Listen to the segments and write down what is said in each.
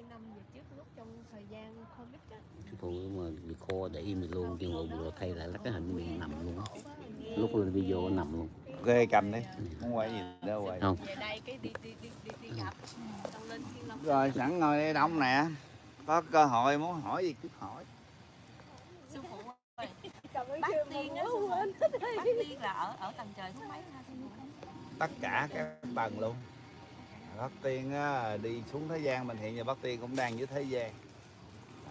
2 năm về trước lúc trong thời gian Covid á. phụ mà bị khô để im mình luôn nhưng mà vừa thay lại là cái hình mình nằm luôn lúc lên video nằm luôn. Ghê cầm đi muốn quay gì đâu quay không. Về đây cái đi đi đi đi, đi gặp. Xong lên Thiên Long. Rồi sẵn ngồi đây đông nè. Có cơ hội muốn hỏi gì cứ hỏi. Sư phụ ơi bác tiên á bác tiên là ở ở tầng trời thứ mấy phụ? Tất cả các tầng luôn Bác Tiên á, đi xuống thế gian mình hiện giờ Bác Tiên cũng đang dưới thế gian.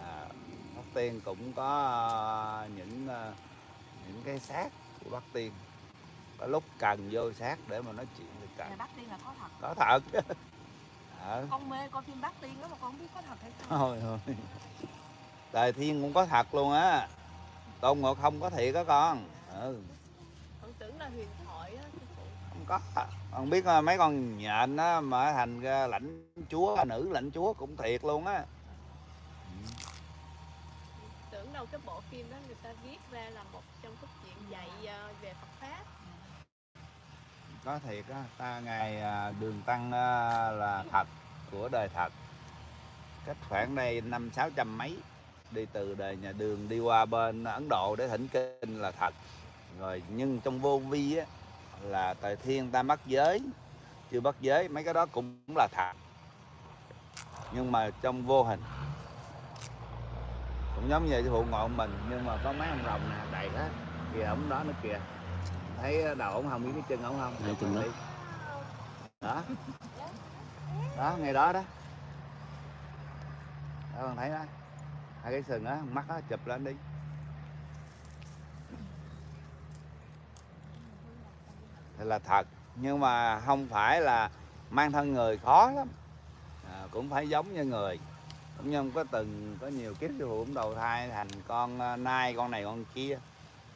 À, Bác Tiên cũng có ờ, những ờ, những cái xác của Bác Tiên. Có lúc cần vô xác để mà nói chuyện thì cần. Bác tiên là có thật. Có thật. Ờ, con mê coi phim bác tiên đó mà con không biết có thật hay không. Thôi thôi. Đời thiên cũng có thật luôn á. Tôn ngộ không có thiệt đó con. Ừ. Con tưởng là huyền thoại á sư phụ không có biết ờ, mấy con nhện á mà thành ra lãnh chúa nữ lãnh chúa cũng thiệt luôn á. Tưởng đâu cái bộ phim đó người ta viết ra là một trong cốt truyện dạy ờ, về Phật pháp. Có thiệt á ta ngày à, đường tăng à, là thật của đời thật. Cách khoảng đây năm sáu trăm mấy đi từ đời nhà đường đi qua bên ấn độ để thỉnh kinh là thật. Rồi nhưng trong vô vi á là thời thiên ta bắt giới. Chưa bắt giới mấy cái đó cũng là thật nhưng mà trong vô hình. Cũng giống như phụ ngộ mình nhưng mà có mấy ông rồng nè đầy hết. Kìa ổng đó nữa kìa. Thấy đầu ổng không biết cái chân ổng không? Hai chân đó. đó đó ngày đó đó. Đó con thấy đó. Hai cái sừng á mắt á chụp lên đi thì là thật. Nhưng mà không phải là mang thân người khó lắm. À, cũng phải giống như người. Cũng như có từng có nhiều kiếp sư phụ cũng đầu thai thành con à, nai con này con kia.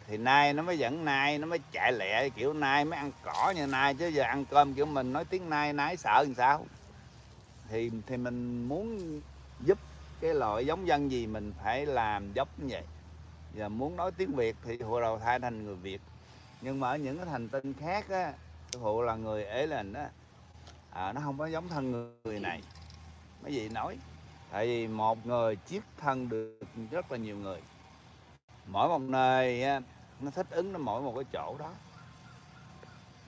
Thì nai nó mới dẫn nai nó mới chạy lẹ kiểu nai mới ăn cỏ như nai chứ giờ ăn cơm kiểu mình nói tiếng nai nái sợ làm sao? Thì thì mình muốn giúp cái loại giống dân gì mình phải làm giống như vậy. Giờ muốn nói tiếng việt thì hồi đầu thai thành người việt nhưng mà ở những cái thành tinh khác á sư phụ là người ế lên đó à, nó không có giống thân người này. Mấy vị nói? Tại vì một người chiếc thân được rất là nhiều người. Mỗi một nơi á, nó thích ứng nó mỗi một cái chỗ đó.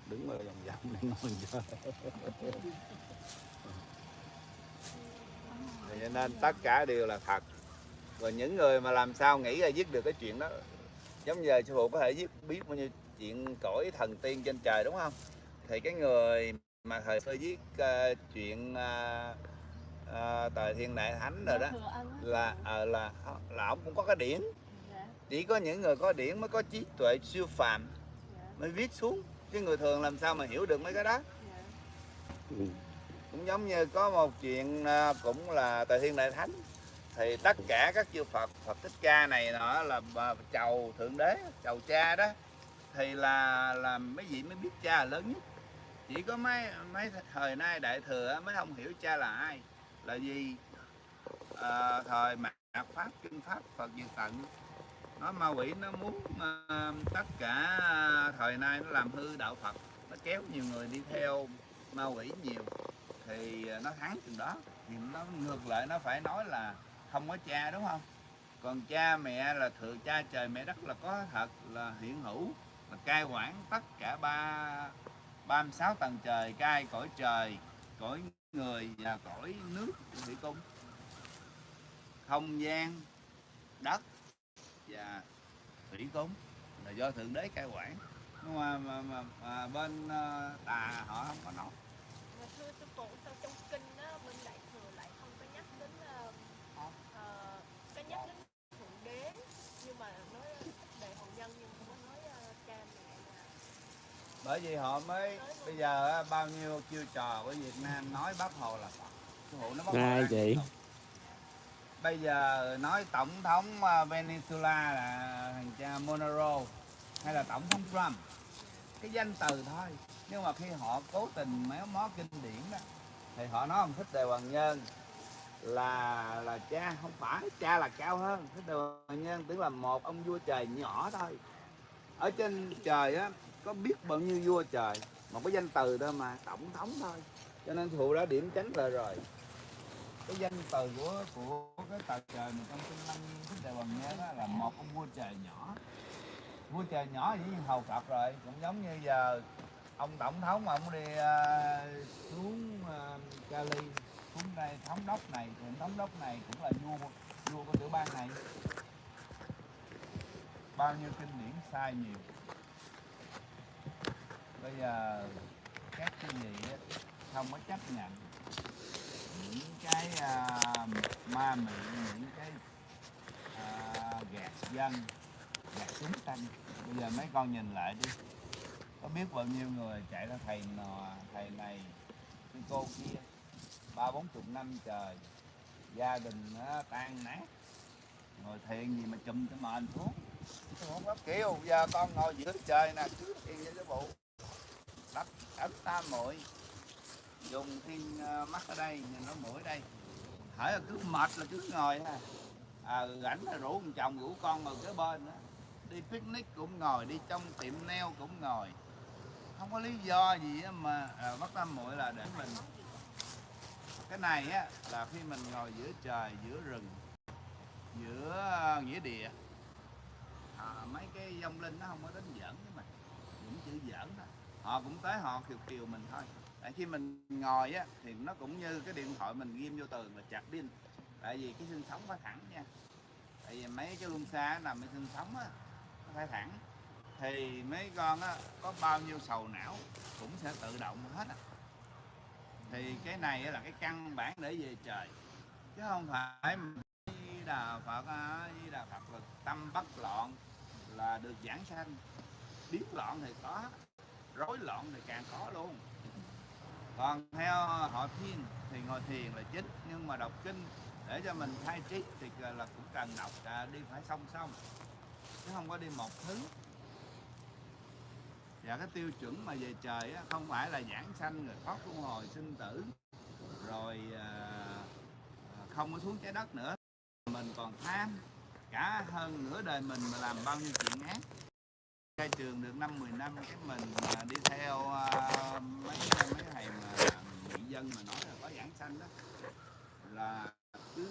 Đứng ở vòng vòng để ngồi chơi. Cho nên tất cả đều là thật. Và những người mà làm sao nghĩ là viết được cái chuyện đó giống như sư phụ có thể viết biết bao nhiêu chuyện cõi thần tiên trên trời đúng không? Thì cái người mà thời xưa viết ờ, chuyện uh, tờ thiên đại thánh rồi đó á. là ờ, là là ông cũng có cái điển. Dạ. Chỉ có những người có điển mới có trí tuệ siêu phàm dạ. mới viết xuống. Chứ người thường làm sao mà hiểu được mấy cái đó? Dạ. Ừ. cũng giống như có một chuyện à, cũng là tề thiên đại thánh. Thì tất cả các chư Phật Phật thích ca này nọ là chầu thượng đế chầu cha đó thì là là mấy vị mới biết cha là lớn nhất. Chỉ có mấy mấy thời nay đại thừa mới không hiểu cha là ai. Là gì? À, thời mạt pháp kinh pháp Phật diệt tận. Nó ma quỷ nó muốn uh, tất cả ờ, thời nay nó làm hư đạo Phật. Nó kéo nhiều người đi theo ma quỷ nhiều. Thì nó thắng chừng đó. Thì nó ngược lại nó phải nói là không có cha đúng không? Còn cha mẹ là thượng cha trời mẹ đất là có thật là hiện hữu mà cai quản tất cả ba ba mươi sáu tầng trời cai cõi trời cõi người và cõi nước thủy cung. Không gian đất và thủy cung là do thượng đế cai quản. Nhưng mà, mà, mà, mà bên ờ, tà họ không có nói. Mà thưa sư phụ sao trong kinh á bên đại thừa lại không có nhắc đến ờ, ờ, có nhắc đến thượng đế nhưng mà nói đề hồn nhân nhưng không có nói ờ, cha mẹ là bởi vì họ mới bây giờ bao nhiêu chiêu trò của Việt Nam nói bác Hồ là Phật. Nó bác Hồ chị? Bây giờ nói tổng thống à, Venezuela là thằng cha Monero hay là tổng thống Trump. Cái danh từ thôi. Nhưng mà khi họ cố tình méo mó kinh điển đó thì họ nói ông thích đề hoàng nhân là là cha không phải cha là cao hơn. Thích đề hoàng nhân tưởng là một ông vua trời nhỏ thôi. Ở trên trời á có biết bao nhiêu vua trời. Một cái danh từ thôi mà tổng thống thôi. Cho nên thù đã điểm tránh lời rồi. Cái danh từ của của cái tờ trời mà trong kinh lăng thích đại hoàng nghe đó là một ông vua trời nhỏ. Vua trời nhỏ dĩ nhiên hầu phật rồi cũng giống như giờ ông tổng thống mà ông đi uh, xuống uh, Cali xuống đây thống đốc này thì thống đốc này cũng là vua vua của tiểu bang này. Bao nhiêu kinh điển sai nhiều bây giờ các cái gì không có chấp nhận những cái uh, ma mị những cái uh, gạt dân gạt chúng tăng bây giờ mấy con nhìn lại đi. Có biết bao nhiêu người chạy ra thầy nò, thầy này cái cô kia ba bốn chục năm trời gia đình nó tan nát ngồi thiền gì mà chùm cái mền xuống không có kiểu giờ con ngồi giữa trời nè cứ thiền với cái bộ đất ta mũi dùng thiên ờ, mắt ở đây nhìn nó mũi đây. Hỏi là cứ mệt là cứ ngồi ha. À, rảnh là rủ một chồng rủ con ngồi kế bên đó. đi picnic cũng ngồi đi trong tiệm neo cũng ngồi. Không có lý do gì mà à, bắt tam muội là để mình. Cái này á là khi mình ngồi giữa trời giữa rừng giữa ờ, nghĩa địa. À, mấy cái dông linh nó không có đến dẫn với mình những chữ giỡn đó họ cũng tới họ kiều kiều mình thôi. Tại khi mình ngồi á, thì nó cũng như cái điện thoại mình ghim vô tường là chặt pin tại vì cái xương sống phải thẳng nha. Tại vì mấy cái luân xa nằm cái xương sống á, nó phải thẳng. Thì mấy con á, có bao nhiêu sầu não cũng sẽ tự động hết á. Thì cái này là cái căn bản để về trời. Chứ không phải đà phật Di đà phật là tâm bất loạn là được giảng sanh. Biến loạn thì có rối loạn thì càng khó luôn. Còn theo họ thiên thì ngồi thiền là chính nhưng mà đọc kinh để cho mình thay trí thì là cũng cần đọc à, đi phải song song chứ không có đi một thứ. Và cái tiêu chuẩn mà về trời á, không phải là giảng sanh rồi thoát luân hồi sinh tử rồi à, à không có xuống trái đất nữa. Mình còn tham cả hơn nửa đời mình mà làm bao nhiêu chuyện ác ra trường được năm 10 năm cái mình à, đi theo uh, mấy mấy thầy mà người dân mà nói là có giảng sanh đó là cứ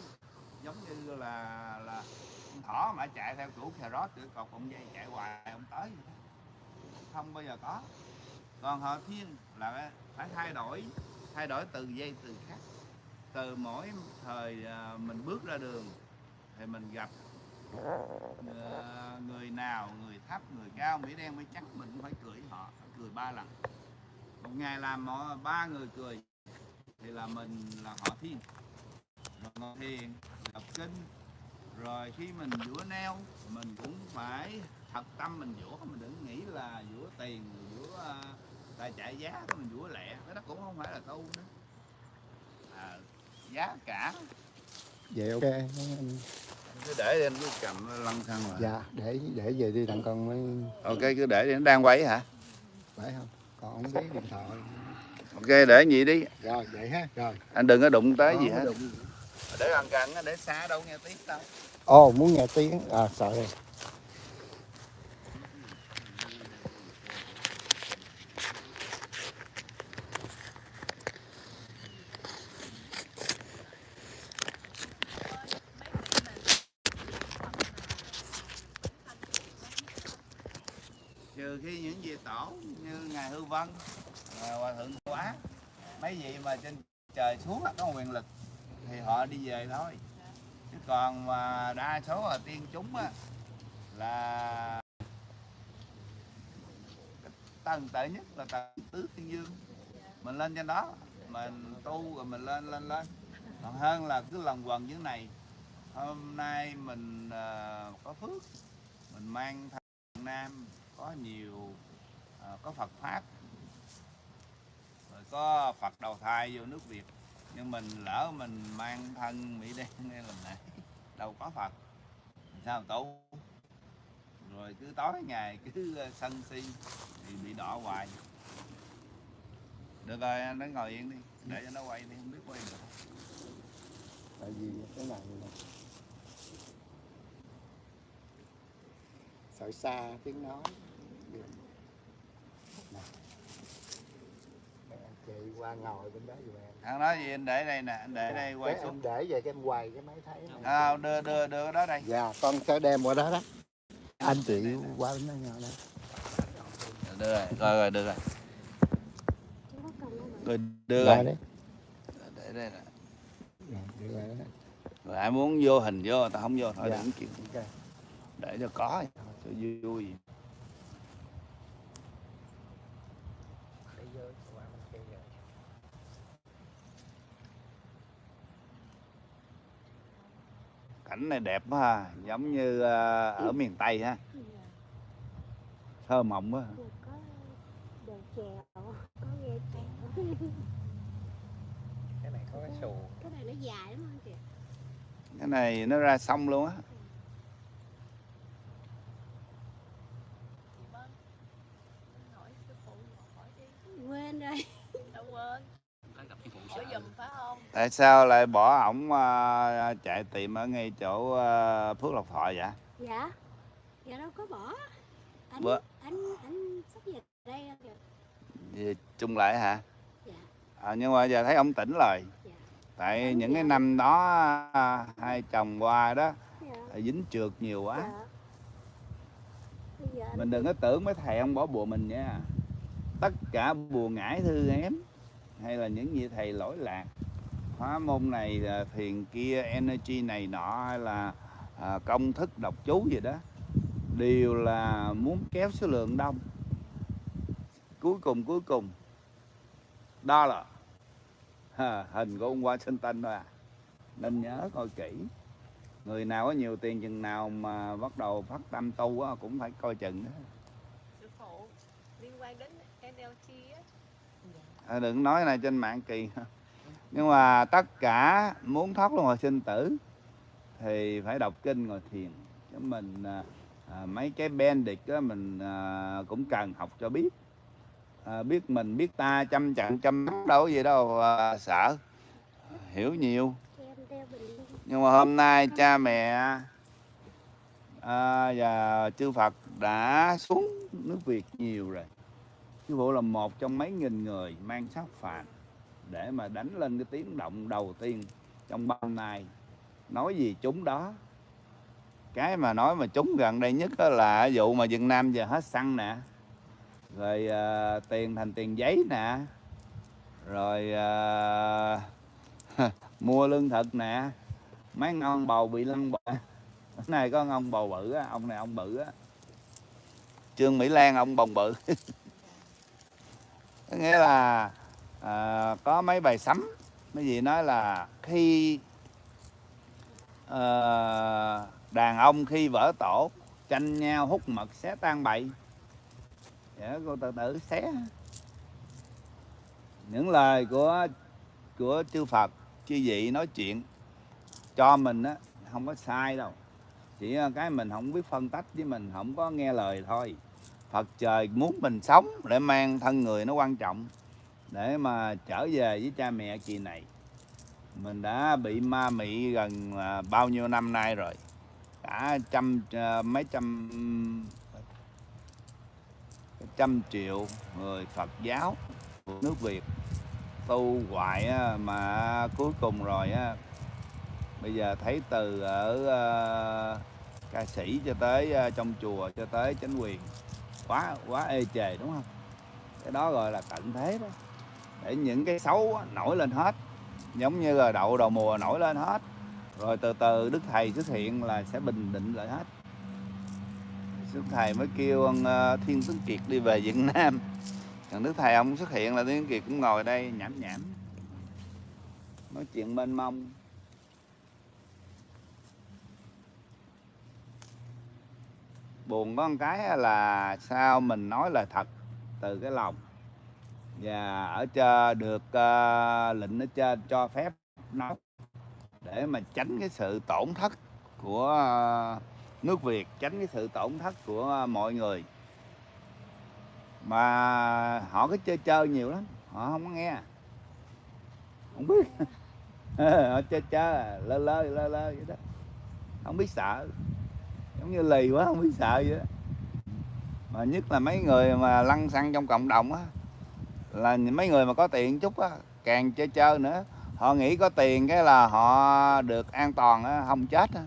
giống như là là con thỏ mà chạy theo chủ cà rốt tự cột cọng dây chạy hoài không tới không bao giờ có. Còn họ thiên là phải thay đổi thay đổi từ dây từ khác. Từ mỗi thời à, mình bước ra đường thì mình gặp Ờ, người nào người thấp người cao mỹ đen mới trắng mình cũng phải cười họ cười ba lần. Một ngày làm họ ba người cười thì là mình là họ thiên. Rồi ngồi thiền đọc kinh rồi khi mình vũa neo mình cũng phải thật tâm mình vũa mình đừng nghĩ là vũa tiền vũa ờ, tài chạy giá mình vũa lẹ. Cái đó cũng không phải là tu nữa à, giá cả. Vậy ok cứ để lên cứ cầm lăn xăng là dạ để để về đi đặng con mới ok cứ để đi nó đang quay hả? Phải không? Còn không biết điện thoại. Ok để vậy đi. Rồi vậy ha rồi. Anh đừng có đụng tới gì Không hết. có đụng. để gần gần để xa đâu nghe tiếng đâu. Ồ muốn nghe tiếng. À sợ rồi trừ khi những vị tổ như ngài hư vân à, hòa thượng quá mấy vị mà trên trời xuống á, có quyền lực thì họ đi về thôi chứ còn mà đa số là tiên chúng á là cái tầng tệ nhất là tầng tứ thiên dương. Mình lên trên đó mình tu rồi mình lên lên lên. Còn hơn là cứ lần quần dưới này. Hôm nay mình uh, có phước mình mang thằng nam có nhiều uh, có Phật pháp rồi có Phật đầu thai vô nước Việt. Nhưng mình lỡ mình mang thân Mỹ đen nghe lần này đâu có Phật. Sao tu? Rồi cứ tối ngày cứ ờ, sân si thì bị đỏ hoài. Được rồi anh nó ngồi yên đi để cho nó quay đi không biết quay được. Tại vì cái này nè sợ xa tiếng nói. Anh chị qua ngồi bên đó giùm em. Thằng nói gì anh để đây nè anh để đây quay xuống. để về cái em quay cái máy thấy. À, đưa đưa đưa đó đây. Dạ con sẽ đem qua đó đó anh chị qua bên đó ngồi đó đưa rồi rồi rồi đưa rồi rồi đưa rồi đấy. Để đây nè rồi ai muốn vô hình vô tao không vô thôi Dạ. đừng chịu để cho có cho vui Để vô qua bên kia rồi. Cảnh này đẹp quá ha giống như ờ, ở miền tây ha thơ mộng quá cái này có cái xù Cái này nó dài lắm anh chị. cái này nó ra sông luôn á Quên rồi. Quên. Hỏi giùm phải không? tại sao lại bỏ ổng ờ, chạy tìm ở ngay chỗ ờ, phước lộc thọ vậy Dạ. Dạ đâu có bỏ. Anh Bữa- anh anh sắp về đây kìa. Về chung lại hả Dạ. à, nhưng mà giờ thấy ông tỉnh rồi Dạ. tại Ông những cái dạ. năm đó à, hai chồng qua đó Dạ. dính trượt nhiều quá Dạ. Bây giờ anh mình đừng có tưởng mấy thầy ông bỏ bùa mình nha tất cả bùa ngải thư ém hay là những vị thầy lỗi lạc. Hóa môn này à, thiền kia energy này nọ hay là à, công thức đọc chú gì đó đều là muốn kéo số lượng đông. Cuối cùng cuối cùng đó là ha, hình của ông Washington thôi à. Nên nhớ coi kỹ. Người nào có nhiều tiền chừng nào mà bắt đầu phát tâm tu á, cũng phải coi chừng đó. Sư phụ liên quan đến NLT á đừng nói này trên mạng kỳ. Nhưng mà tất cả muốn thoát luân hồi sinh tử thì phải đọc kinh ngồi thiền. Chứ mình à, à mấy cái bendix đó mình à, cũng cần học cho biết. À, biết mình biết ta chăm chặn chăm mắt đâu có gì đâu à, sợ hiểu nhiều. Nhưng mà hôm nay cha mẹ à, và chư Phật đã xuống nước Việt nhiều rồi. Sư phụ là một trong mấy nghìn người mang sắc phạt để mà đánh lên cái tiếng động đầu tiên trong bao nay nói gì chúng đó? Cái mà nói mà chúng gần đây nhất đó là vụ mà Việt Nam giờ hết xăng nè rồi à, tiền thành tiền giấy nè rồi à, mua lương thực nè. Mấy ông bầu bị lăn bò này có ông bầu bự á ông này ông bự á. Trương mỹ lan ông bồng bự. có nghĩa là à, có mấy bài sấm mấy gì nói là khi à, đàn ông khi vỡ tổ tranh nhau hút mật xé tan bậy để dạ, cô tự tử xé. Những lời của của chư Phật chư vị nói chuyện cho mình á không có sai đâu. Chỉ ờ, cái mình không biết phân tách với mình không có nghe lời thôi. Phật trời muốn mình sống để mang thân người nó quan trọng, để mà trở về với cha mẹ kỳ này. Mình đã bị ma mị gần à, bao nhiêu năm nay rồi? Cả trăm à, mấy trăm trăm triệu người Phật giáo của nước Việt tu hoại mà cuối cùng rồi á, bây giờ thấy từ ở à, ca sĩ cho tới trong chùa cho tới chính quyền quá quá ê chề, đúng không? Cái đó gọi là cạnh thế đó. Để những cái xấu nổi lên hết. Giống như là đậu đầu mùa nổi lên hết. Rồi từ từ đức thầy xuất hiện là sẽ bình định lại hết. Đức thầy mới kêu ông ờ, thiên tướng kiệt đi về việt nam. Thằng đức thầy ông xuất hiện là thiên kiệt cũng ngồi đây nhảm nhảm. Nói chuyện mênh mông. Buồn có một cái là sao mình nói lời thật từ cái lòng. Và ở trên được uh, lệnh ở trên cho phép nói để mà tránh cái sự tổn thất của uh, nước Việt tránh cái sự tổn thất của mọi người. Mà họ cứ chơi chơi nhiều lắm họ không có nghe. Không biết. Họ chơi chơi lơ lơ lơ lơ vậy đó. Không biết sợ giống như lì quá, không biết sợ vậy đó. Mà nhất là mấy người mà lăn xăng trong cộng đồng á, là mấy người mà có tiền chút á, càng chơi chơi nữa. Họ nghĩ có tiền cái là họ được an toàn á, không chết á.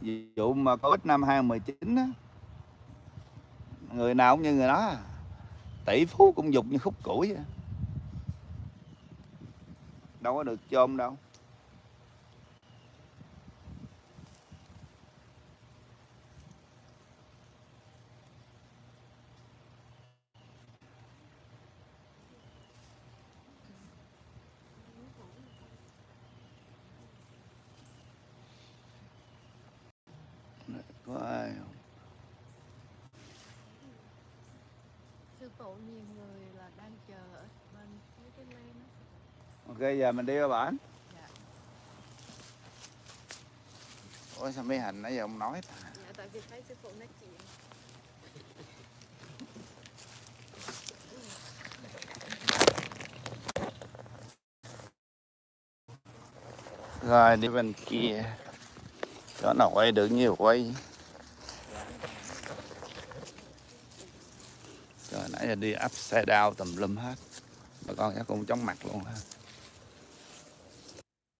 Ví dụ mà covid năm 2019 á, người nào cũng như người đó à. tỷ phú cũng dục như khúc củi vậy. đâu có được chôm đâu có ai không? sư phụ nhiều người là đang chờ ở bên phía cái lên đó. ok giờ mình đi qua bản Dạ. ôi sao mấy hành nãy giờ ông nói ta. Dạ tại vì thấy sư phụ nói chuyện. Rồi đi bên kia. Chỗ nào quay được nhiều quay. Rồi nãy giờ đi upside down tùm lum hết. Bà con chắc cũng chóng mặt luôn ha